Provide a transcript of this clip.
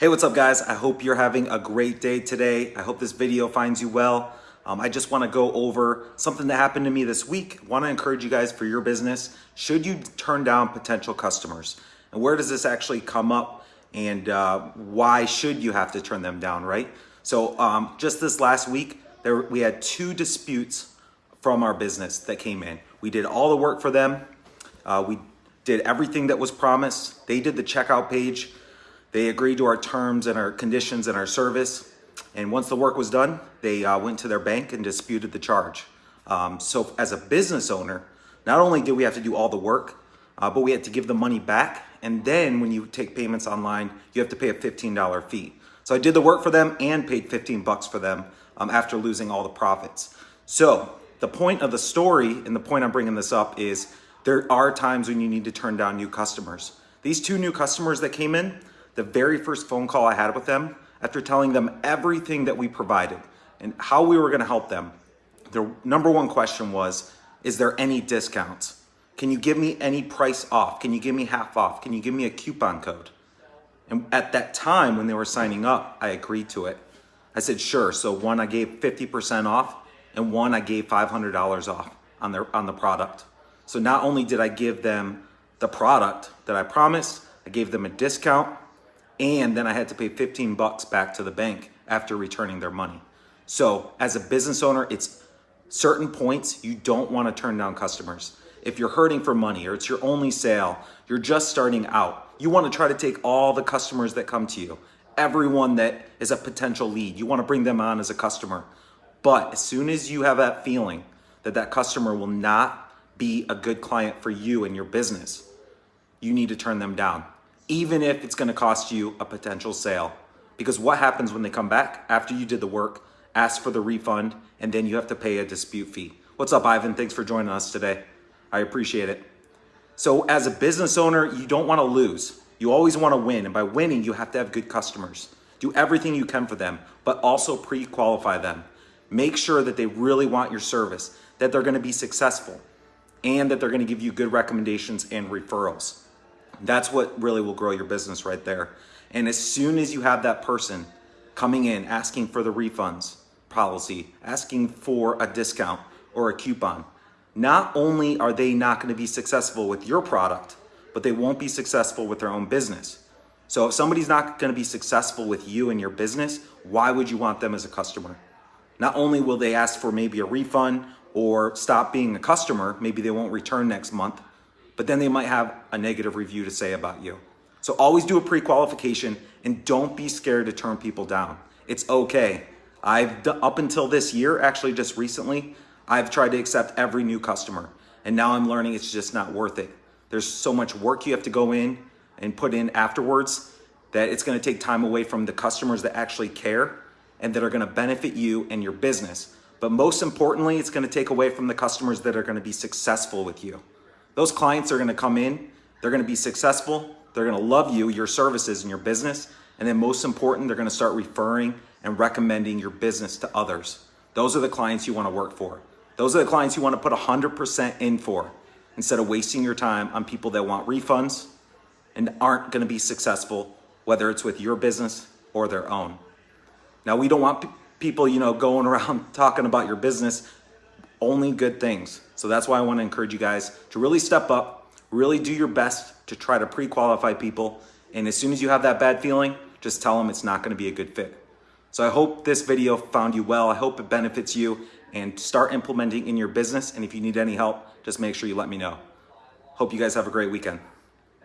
Hey, what's up guys? I hope you're having a great day today. I hope this video finds you well. Um, I just wanna go over something that happened to me this week. Wanna encourage you guys for your business. Should you turn down potential customers? And where does this actually come up? And uh, why should you have to turn them down, right? So um, just this last week, there we had two disputes from our business that came in. We did all the work for them. Uh, we did everything that was promised. They did the checkout page. They agreed to our terms and our conditions and our service. And once the work was done, they uh, went to their bank and disputed the charge. Um, so as a business owner, not only did we have to do all the work, uh, but we had to give the money back. And then when you take payments online, you have to pay a $15 fee. So I did the work for them and paid 15 bucks for them um, after losing all the profits. So the point of the story and the point I'm bringing this up is there are times when you need to turn down new customers. These two new customers that came in, the very first phone call I had with them, after telling them everything that we provided and how we were gonna help them, the number one question was, is there any discounts? Can you give me any price off? Can you give me half off? Can you give me a coupon code? And at that time when they were signing up, I agreed to it. I said, sure. So one, I gave 50% off and one, I gave $500 off on, their, on the product. So not only did I give them the product that I promised, I gave them a discount and then I had to pay 15 bucks back to the bank after returning their money. So as a business owner, it's certain points you don't want to turn down customers. If you're hurting for money or it's your only sale, you're just starting out. You want to try to take all the customers that come to you, everyone that is a potential lead. You want to bring them on as a customer. But as soon as you have that feeling that that customer will not be a good client for you and your business, you need to turn them down even if it's gonna cost you a potential sale. Because what happens when they come back after you did the work, ask for the refund, and then you have to pay a dispute fee. What's up, Ivan? Thanks for joining us today. I appreciate it. So as a business owner, you don't wanna lose. You always wanna win, and by winning, you have to have good customers. Do everything you can for them, but also pre-qualify them. Make sure that they really want your service, that they're gonna be successful, and that they're gonna give you good recommendations and referrals. That's what really will grow your business right there. And as soon as you have that person coming in, asking for the refunds policy, asking for a discount or a coupon, not only are they not gonna be successful with your product, but they won't be successful with their own business. So if somebody's not gonna be successful with you and your business, why would you want them as a customer? Not only will they ask for maybe a refund or stop being a customer, maybe they won't return next month, but then they might have a negative review to say about you. So always do a pre-qualification and don't be scared to turn people down. It's okay. I've up until this year, actually just recently, I've tried to accept every new customer and now I'm learning it's just not worth it. There's so much work you have to go in and put in afterwards that it's gonna take time away from the customers that actually care and that are gonna benefit you and your business. But most importantly, it's gonna take away from the customers that are gonna be successful with you. Those clients are gonna come in, they're gonna be successful, they're gonna love you, your services and your business, and then most important, they're gonna start referring and recommending your business to others. Those are the clients you wanna work for. Those are the clients you wanna put 100% in for instead of wasting your time on people that want refunds and aren't gonna be successful, whether it's with your business or their own. Now, we don't want people, you know, going around talking about your business only good things. So that's why I want to encourage you guys to really step up, really do your best to try to pre-qualify people. And as soon as you have that bad feeling, just tell them it's not going to be a good fit. So I hope this video found you well. I hope it benefits you and start implementing in your business. And if you need any help, just make sure you let me know. Hope you guys have a great weekend.